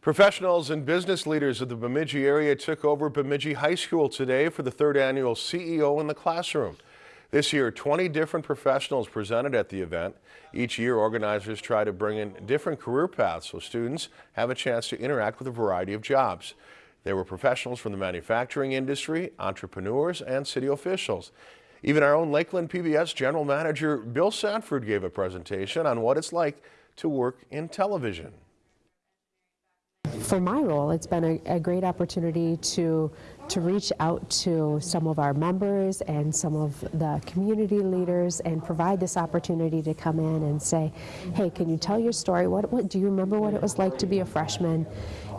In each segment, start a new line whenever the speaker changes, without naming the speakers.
Professionals and business leaders of the Bemidji area took over Bemidji High School today for the third annual CEO in the Classroom. This year, 20 different professionals presented at the event. Each year, organizers try to bring in different career paths so students have a chance to interact with a variety of jobs. There were professionals from the manufacturing industry, entrepreneurs, and city officials. Even our own Lakeland PBS General Manager Bill Sanford gave a presentation on what it's like to work in television
for my role, it's been a, a, great opportunity to to reach out to some of our members and some of the community leaders and provide this opportunity to come in and say, hey, can you tell your story? What, what do you remember what it was like to be a freshman?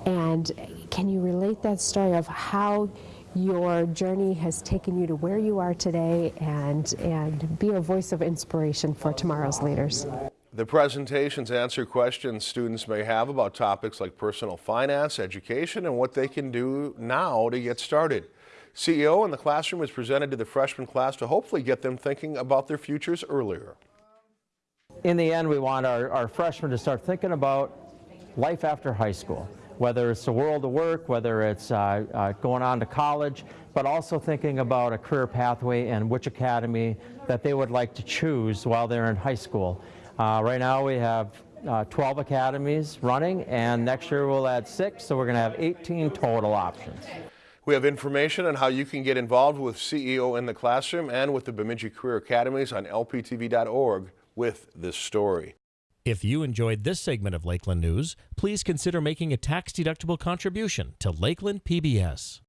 And can you relate that story of how your journey has taken you to where you are today and, and be a voice of inspiration for tomorrow's leaders?
The presentations answer questions students may have about topics like personal finance, education, and what they can do now to get started. CEO in the classroom is presented to the freshman class to hopefully get them thinking about their futures earlier.
In the end, we want our, our freshmen to start thinking about life after high school, whether it's the world of work, whether it's uh, uh, going on to college, but also thinking about a career pathway and which academy that they would like to choose while they're in high school. Uh, right now we have uh, 12 academies running and next year we'll add six so we're going to have 18 total options.
We have information on how you can get involved with CEO in the classroom and with the Bemidji Career Academies on lptv.org with this story.
If you enjoyed this segment of Lakeland News, please consider making a tax-deductible contribution to Lakeland PBS.